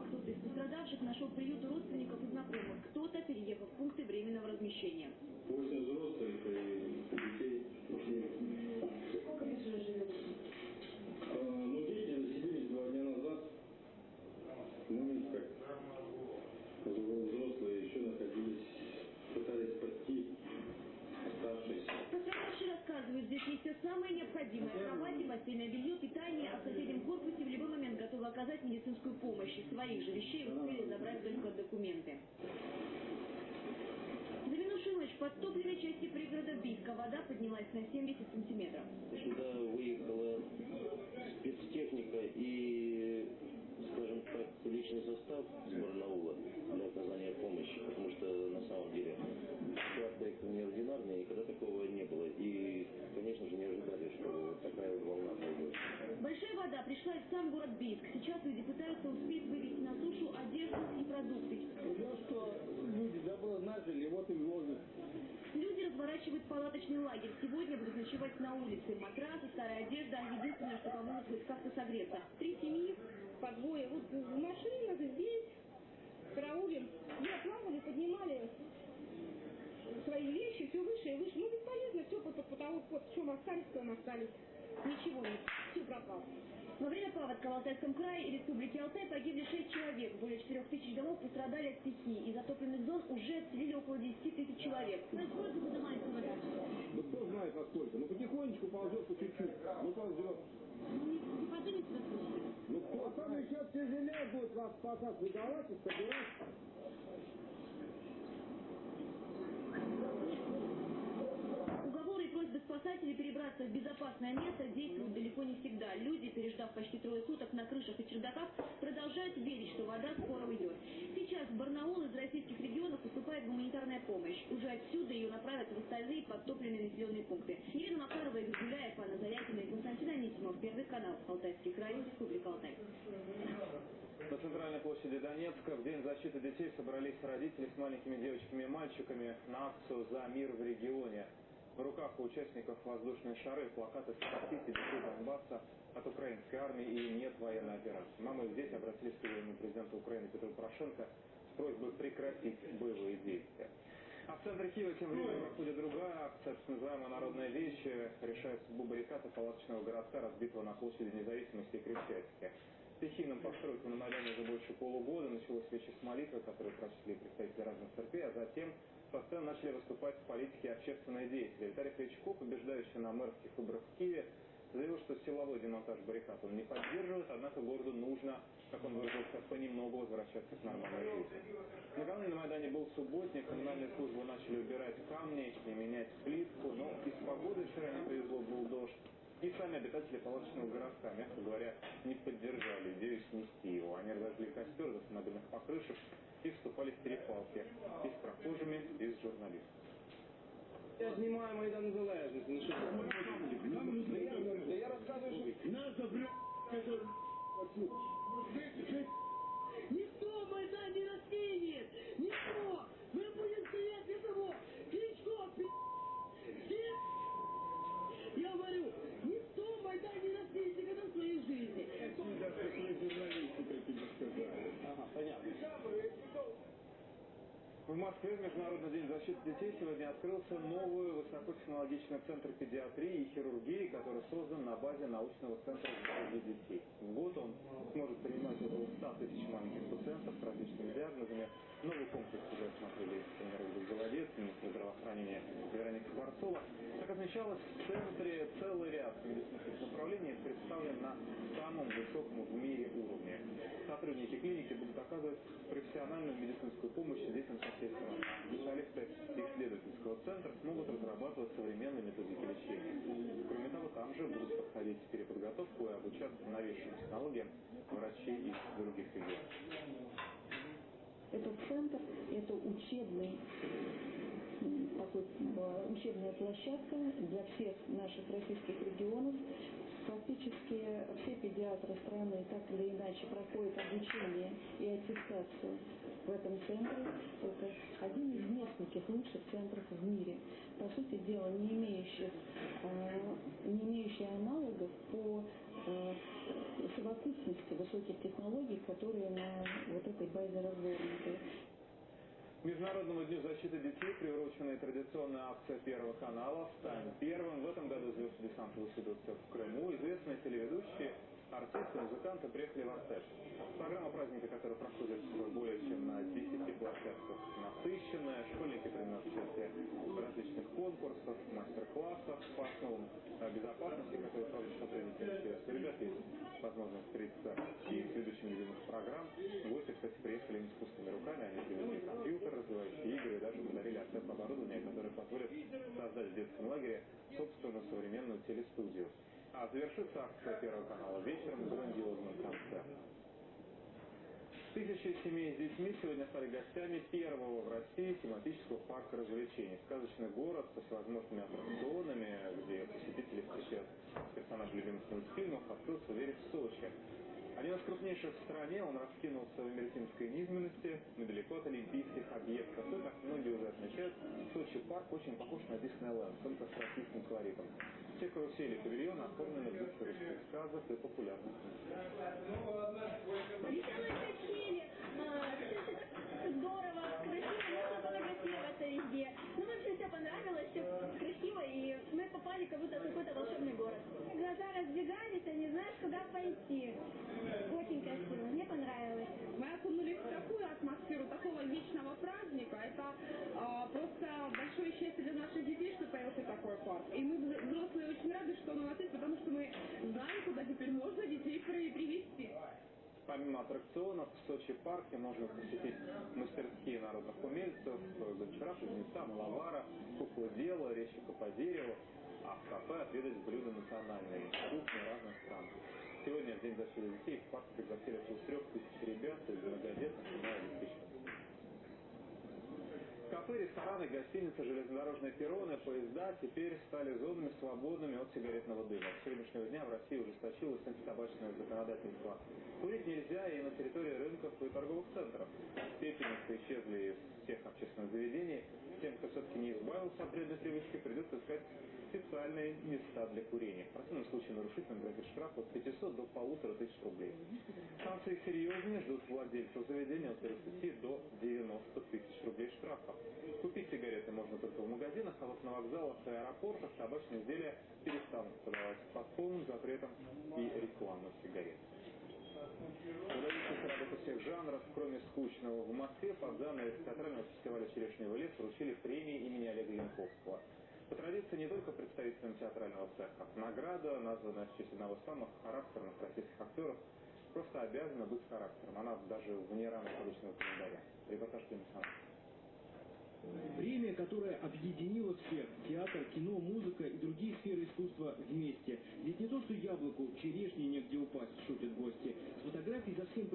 кто-то из пострадавших нашел приют у родственников и знакомых. Кто-то переехал в пункты временного размещения. Восемь взрослых и детей. Сколько вы уже живете? А, Ну, дети заселились два дня назад. Мы как взрослые еще находились, пытались спасти оставшиеся. Пострадавшие рассказывают, здесь есть все самое необходимое. Кровати, постельное белье, питание, а в соседнем корпусе в любой момент готовы оказать медицинскую помощь. Из своих же вещей успели забрать только документы. За минувшую ночь подтопленной части пригорода Бийска вода поднялась на 70 сантиметров. Сюда выехала спецтехника и, скажем так, личный состав с Барнаула для оказания помощи, потому что на самом деле ситуация неординарная, никогда такого не было. И, конечно же, не ожидали, что вот такая волна пойдет. Большая вода пришла и в Бийск. Сейчас люди пытаются успеть вывести на сушу одежду и продукты. Ну что, люди добро начали, вот и вложат. Люди разворачивают палаточный лагерь. Сегодня будут ночевать на улице. Матрасы, старая одежда – единственное, что поможет хоть как-то согреться. Три семьи по двое. Вот в машинах здесь караулим. плавали, поднимали свои вещи, все выше и выше. Ну, бесполезно, все под, под потолок, вот в чем остались, в том остались. Ничего нет, все пропало. Во время паводка в Алтайском крае и Республике Алтай погибли 6 человек. Более 4 тысяч домов пострадали от стихии. Из затопленных зон уже отселили около 10 тысяч человек. Насколько поднимается вода? Ну кто знает насколько. Ну потихонечку ползет по чуть-чуть. Ну ползет. Ну, не, не поднимется до суши. Ну кто там еще тяжелее будет вас спасать. Вы давайте собирать. Уговоры и просьбы спасателей перебраться в безопасное место действуют далеко не всегда. Люди, переждав почти трое суток на крышах и чердаках, продолжают верить, что вода скоро уйдет. Сейчас в Барнаул из российских регионов поступает гуманитарная помощь. Уже отсюда ее направят в остальные подтопленные населенные пункты. Елена Макарова, Игорь Гуляев, Анна Зарякина и Константин Анисимов. Первый канал. Алтайский край. Республика Алтай. На центральной площади Донецка в День защиты детей собрались родители с маленькими девочками и мальчиками на акцию «За мир в регионе». В руках у участников воздушные шары, плакаты «Спасите детей Донбасса от украинской армии» и «Нет военной операции». Мамы дети обратились к своему президенту Украины Петру Порошенко с просьбой прекратить боевые действия. А в центре Киева тем временем проходит другая акция, так называемая «Народная вещь», решает судьбу палаточного городка, разбитого на площади независимости Крещатике. Стихийным постройкам на Майдане уже больше полугода началось встреча с молитвой, которую прочли представители разных церквей, а затем со сцены начали выступать политики и общественные деятели. Виталий Кличко, побеждающий на мэрских выборах в Киеве, заявил, что силовой демонтаж баррикад он не поддерживает, однако городу нужно, как он выразился, понемногу возвращаться к нормальной жизни. Накануне на Майдане был субботник, коммунальные службы начали убирать камни и менять плитку, но из погоды вчера не повезло, был дождь. И сами обитатели палаточного городка, мягко говоря, не поддержали идею снести его. Они разожгли костер до самодельных покрышек и вступали в перепалки и с прохожими, и с журналистами. Я знімаю Майдан Незалежності. Защиты детей сегодня открылся новый высокотехнологичный центр педиатрии и хирургии, который создан на базе научного центра здоровья детей. В год он сможет принимать около 100 тысяч маленьких пациентов с различными диагнозами. Новый комплекс уже осмотрели тренер Голодец, министр здравоохранения Вероника Скворцова. Как отмечалось, в центре целый ряд медицинских направлений представлен на самом высоком в мире уровне. Сотрудники клиники будут оказывать профессиональную медицинскую помощь детям со всей страны. Специалисты исследовательского центра смогут разрабатывать современные методики лечения. Кроме того, там же будут проходить переподготовку и обучаться новейшим технологиям врачей из других регионов. Этот центр – это учебный такой, э, учебная площадка для всех наших российских регионов. Практически все педиатры страны так или иначе проходят обучение и аттестацию в этом центре. Это один из нескольких лучших центров в мире. По сути дела, не имеющих, э, не имеющий аналогов по э, совокупность высоких технологий, которые на вот этой базе развернуты. Международному дню защиты детей приурочена традиционная акция Первого канала «Стань первым». В этом году звезды десантовых ведут в Крыму. Известные телеведущие Артисты, музыканты приехали в Артеш. Программа праздника, которая проходит более чем на 10 площадках, насыщенная. Школьники принимают участие в различных конкурсах, мастер-классах по основам безопасности, которые проводят сотрудники У ребят есть возможность встретиться и с ведущими любимых программ. Гости, кстати, приехали не с пустыми руками, они привезли компьютер, развивающие игры и даже подарили артеф оборудование, которое позволит создать в детском лагере собственную современную телестудию. А завершится акция Первого канала вечером грандиозным концертом. Тысячи семей с детьми сегодня стали гостями первого в России тематического парка развлечений. Сказочный город со всевозможными аттракционами, где посетители встречают персонажей любимых мультфильмов, открылся в Сочи. Один из крупнейших в стране, он раскинулся в Эмеретинской низменности, недалеко от олимпийских объектов. И, как многие уже отмечают, Сочи парк очень похож на Диснейленд, только с российским колоритом. Все карусели и павильоны оформлены в духе русских сказок и популярных Веселые качели, здорово, красиво, фотографироваться везде. Ну, в общем, все понравилось, все красиво, и мы попали как будто в какой-то волшебный город. Глаза разбегались, а не знаешь, куда пойти. Очень красиво, мне понравилось. Мы окунулись в такую атмосферу такого вечного праздника. Это а, просто большое счастье для наших детей, что появился такой парк. И мы, взрослые, очень рады, что он у нас есть, потому что мы знаем, куда теперь можно детей привести. Помимо аттракционов, в Сочи парке можно посетить мастерские народных умельцев, гончара, кузнеца, маловара, куклу-дело, резчика по дереву, а в кафе отведать блюда национальные, кухни разных стран. Сегодня, в День защиты детей, в парк пригласили около трех тысяч ребят из многодетных и малообеспеченных. Кафе, рестораны, гостиницы, железнодорожные перроны, поезда теперь стали зонами свободными от сигаретного дыма. С сегодняшнего дня в России ужесточилось антитабачное законодательство. Курить нельзя и на территории рынков и торговых центров. Пепельницы исчезли из всех общественных заведений. Тем, кто все-таки не избавился от вредной привычки, придется искать специальные места для курения. В противном случае нарушителям грозит штраф от 500 до полутора тысяч рублей. Санкции серьезные ждут владельцев заведения от 30 до 90 тысяч рублей штрафа. Купить сигареты можно только в магазинах, а вот на вокзалах и аэропортах табачные изделия перестанут продавать под полным запретом и рекламу сигарет. Выдающиеся работы всех жанров, кроме скучного, в Москве под занавес театрального фестиваля «Черешневый лес» вручили премии имени Олега Янковского. По традиции не только представителям театрального цеха. Награда, названная в честь одного из самых характерных российских актеров, просто обязана быть характером. Она даже вне рамок обычного календаря. Репортаж Климсона. Время, которое объединило всех – театр, кино, музыка и другие сферы искусства вместе. Ведь не то, что яблоку, черешни негде упасть, шутят гости. С фотографией за всем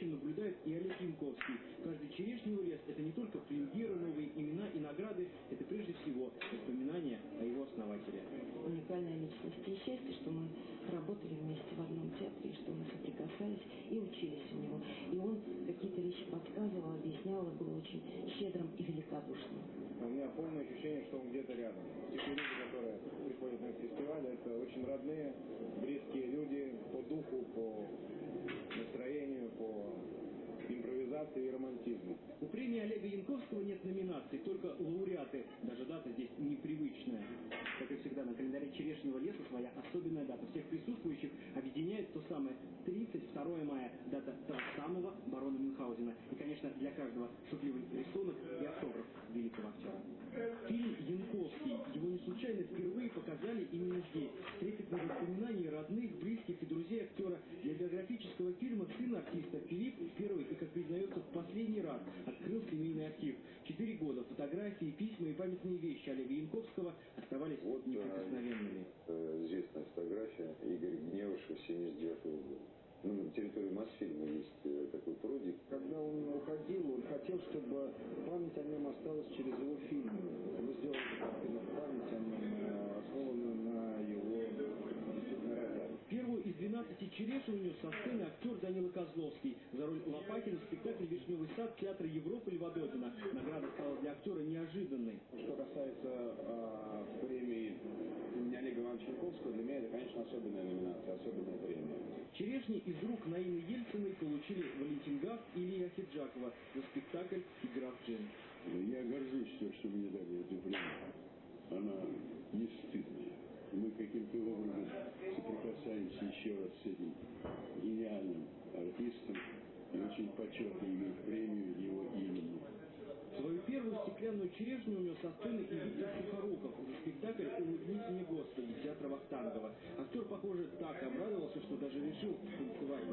происходящим наблюдает и Олег Янковский. Каждый черешневый лес – это не только премьеры, новые имена и награды, это прежде всего воспоминания о его основателе. Уникальная личность. И счастье, что мы работали вместе в одном театре, что мы соприкасались и учились у него. И он какие-то вещи подсказывал, объяснял, и был очень щедрым и великодушным. У меня полное ощущение, что он где-то рядом. Те люди, которые приходят на фестиваль, это очень родные, близкие люди по духу, по настроению, по импровизации и романтизму. У премии Олега Янковского нет номинаций, только лауреаты. Даже дата здесь непривычная. Как и всегда, на календаре Черешнего леса своя особенная дата. Всех присутствующих объединяет то самое 32 мая, дата того самого барона Мюнхгаузена. И, конечно, для каждого шутливый рисунок и автограф великого актера. Фильм случайно впервые показали именно здесь. Трепетные воспоминания родных, близких и друзей актера. Для биографического фильма сын артиста Филипп первый и, как признается, в последний раз открыл семейный архив. Четыре года фотографии, письма и памятные вещи Олега Янковского оставались вот, неприкосновенными. Э, известная фотография Игоря Гневышева 79 года. Ну, на территории Мосфильма есть э, такой прудик. Когда он уходил, он хотел, чтобы память о нем осталась через его фильмы. Мы сделали память о нем, э, основанную на его действительно родах. Первую из 12 черешин унес со сцены актер Данила Козловский за роль Лопатина в спектакле «Вишневый сад» Театра Европы Льва Добина. Награда стала для актера неожиданной. Что касается э, премии имени Олега Ивановича Чайковского для меня это, конечно, особенная номинация, особенная премия. Черешни из рук Наины Ельциной получили Валентин Гафт и Илья Хиджакова за спектакль «Игра в джин». Я горжусь тем, что мне дали эту премию. Она не стыдная. Мы каким-то образом соприкасаемся еще раз с этим гениальным артистом и очень почетно иметь премию его имени. Свою первую стеклянную черешню унес со сцены и Виктор Сухоруков за спектакль «Улыбнись мне, Господи» театра Вахтангова. Актер, похоже, так обрадовался, что даже решил танцевать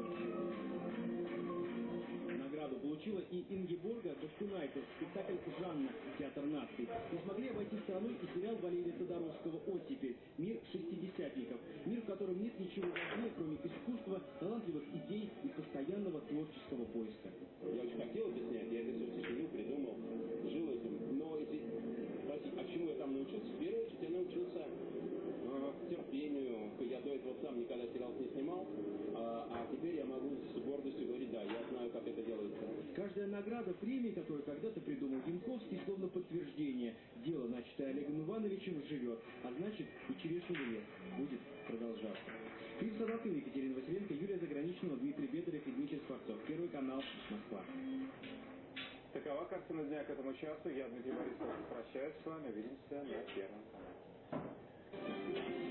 получила и Ингеборга Дашкунайте, спектакль «Жанна. Театр наций». Не смогли обойти стороной и сериал Валерия Тодоровского «Оттепель. Мир шестидесятников». Мир, в котором нет ничего важнее, кроме искусства, талантливых идей и постоянного творческого поиска. Я очень хотел это снять, я это все сочинил, придумал, жил этим. Но если спросить, а чему я там научился, в первую очередь я научился э, терпению. Я до этого сам никогда сериал не снимал, а, а теперь я могу с гордостью говорить, да, я знаю, как это делается. Каждая награда, премия, которую когда-то придумал Янковский, словно подтверждение. Дело, начатое Олегом Ивановичем, живет, а значит и черешневый лес будет продолжаться. Фильм Садатын, Екатерина Василенко, Юлия Заграничного, Дмитрий Бедарев и Дмитрий Скворцов. Первый канал, Москва. Такова картина дня к этому часу. Я, Дмитрий Борисов, прощаюсь с вами. Увидимся на Первом канале.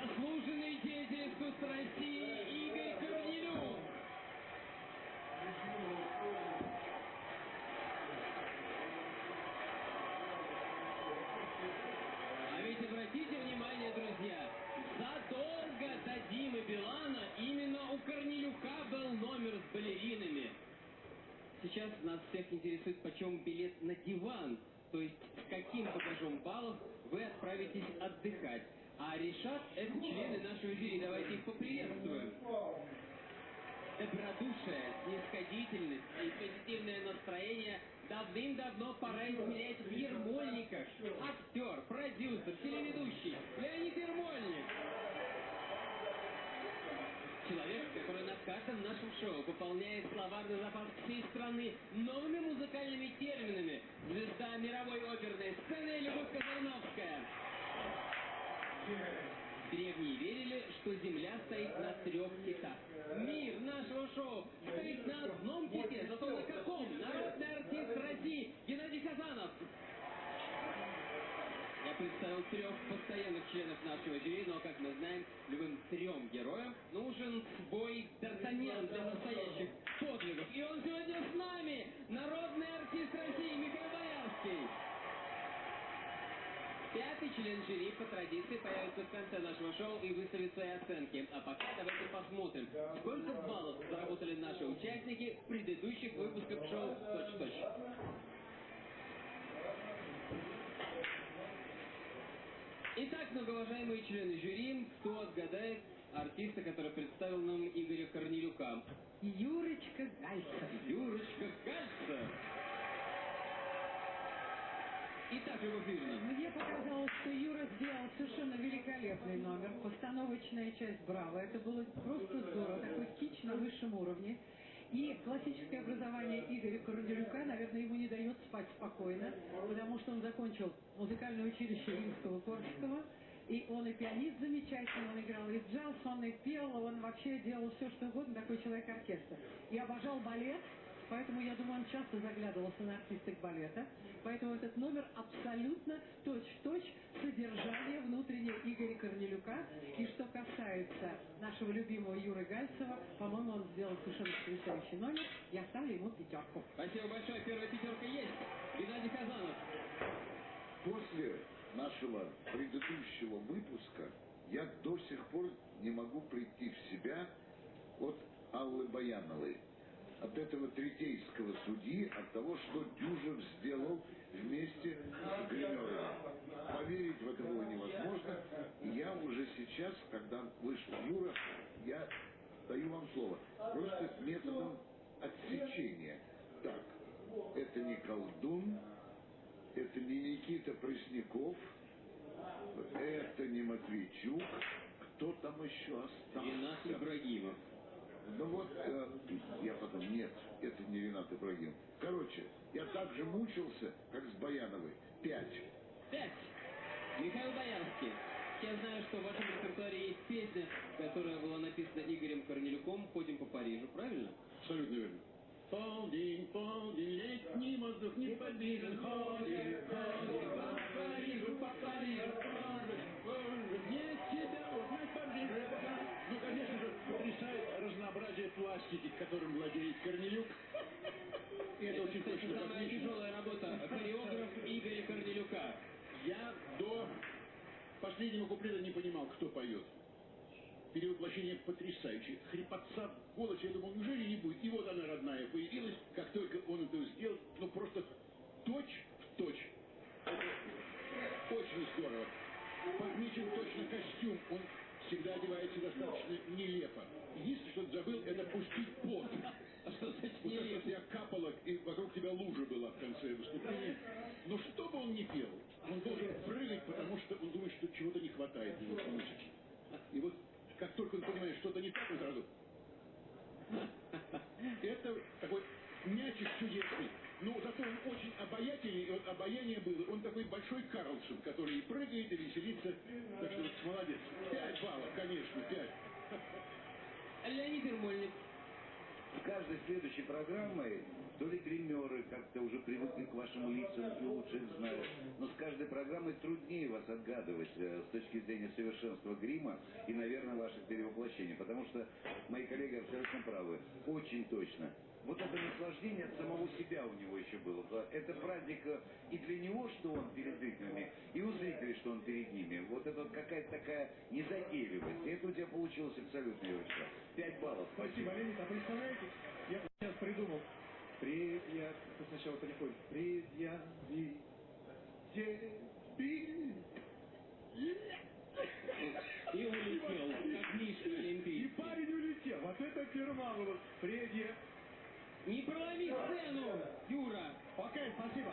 Заслуженный деятель искусства России Игорь Корнелюк. А ведь обратите внимание, друзья, задолго до Димы Билана именно у Корнелюка был номер с балеринами. Сейчас нас всех интересует, почем билет на диван, то есть каким багажом баллов вы отправитесь отдыхать. А решат это члены нашего жюри. Давайте их поприветствуем. Добродушие, снисходительность и позитивное настроение давным-давно пора измерять в Ермольниках. Актер, продюсер, телеведущий Леонид Ермольник. Человек, который на каждом нашем шоу пополняет словарный запас всей страны новыми музыкальными терминами. Звезда мировой оперной сцены Любовь Казановская. Древние верили, что Земля стоит на трех китах. Мир нашего шоу стоит на одном ките, зато на каком? Народный артист России Геннадий Казанов. Представил трех постоянных членов нашего жюри, но, как мы знаем, любым трем героям нужен свой Д'Артаньян для настоящих подвигов. И он сегодня с нами! Народный артист России Михаил Боярский. Пятый член жюри по традиции появится в конце нашего шоу и выставит свои оценки. А пока давайте посмотрим, сколько баллов заработали наши участники в предыдущих выпусках шоу «Точь-точь». Итак, многоуважаемые члены жюри, кто отгадает артиста, который представил нам Игоря Корнелюка? Юрочка Гальца. Юрочка Гальца. Итак, Любовь Юрьевна. Мне показалось, что Юра сделал совершенно великолепный номер. Постановочная часть «Браво». Это было просто здорово. Такой кич на высшем уровне. И классическое образование Игоря Корнелюка, наверное, ему не дает спать спокойно, потому что он закончил музыкальное училище Римского-Корского, и он и пианист замечательный, он играл и джаз, он и пел, он вообще делал все, что угодно, такой человек-оркестр. И обожал балет, поэтому, я думаю, он часто заглядывался на артисток балета. Поэтому этот номер абсолютно точь-в-точь содержание внутреннее Игоря Корнелюка. И что касается нашего любимого Юры Гальцева, по-моему, он сделал совершенно потрясающий номер. Я ставлю ему пятерку. Спасибо большое. Первая пятерка есть. Геннадий Казанов. После нашего предыдущего выпуска я до сих пор не могу прийти в себя от Аллы Баяновой от этого третейского судьи, от того, что Дюжев сделал вместе с Гримеровым. Поверить в это было невозможно. И я уже сейчас, когда вышел Юра, я даю вам слово, просто методом отсечения. Так, это не колдун, это не Никита Пресняков, это не Матвейчук, кто там еще остался? Ренат Ибрагимов. Ну вот, э, я потом, нет, это не Ренат Ибрагим. Короче, я так же мучился, как с Баяновой. Пять. Пять. Михаил Боярский. Я знаю, что в вашем репертуаре есть песня, которая была написана Игорем Корнелюком «Ходим по Парижу», правильно? Абсолютно верно. Полдень, полдень, летний воздух неподвижен, ходим пластики, которым владеет Корнелюк. Это очень точно самая тяжелая работа хореограф Игоря Корнелюка. Я до последнего куплета не понимал, кто поет. Перевоплощение потрясающее. Хрипотца в голосе, я думал, неужели не будет? И вот она, родная, появилась, как только он это сделал, ну просто точь в точь. Это очень здорово. Подмечен точно костюм, он всегда одевается достаточно нелепо. Единственное, что он забыл, это пустить пот. Вот так вот я капала, и вокруг тебя лужа была в конце выступления. Но что бы он ни пел, он должен прыгать, потому что он думает, что чего-то не хватает в музыке. И вот как только он понимает, что-то не так, он сразу... Это такой мячик чудесный. Но зато он очень обаятельный, и вот обаяние было. Он такой большой Карлсон, который и прыгает, и веселится. Так что вот молодец. Пять баллов, конечно, пять. Леонид Ермольник. Скажем каждой следующей программой то ли гримеры как-то уже привыкли к вашим лицам и лучше их знают, но с каждой программой труднее вас отгадывать э, с точки зрения совершенства грима и, наверное, ваших перевоплощений, потому что мои коллеги абсолютно правы, очень точно. Вот это наслаждение от самого себя у него еще было. Это праздник э, и для него, что он перед зрителями, и у зрителей, что он перед ними. Вот это вот какая-то такая незатейливость. И это у тебя получилось абсолютно, Юрочка. Пять баллов. Спасибо, Леонид. А представляете, я сейчас придумал. Предъяв... Сначала приходит. Предъяви... Тебе... И улетел, как Мишка И Олимпийский. парень улетел. Вот это Ферманова. Предъяв... Не проломи сцену, Юра! Окей, спасибо.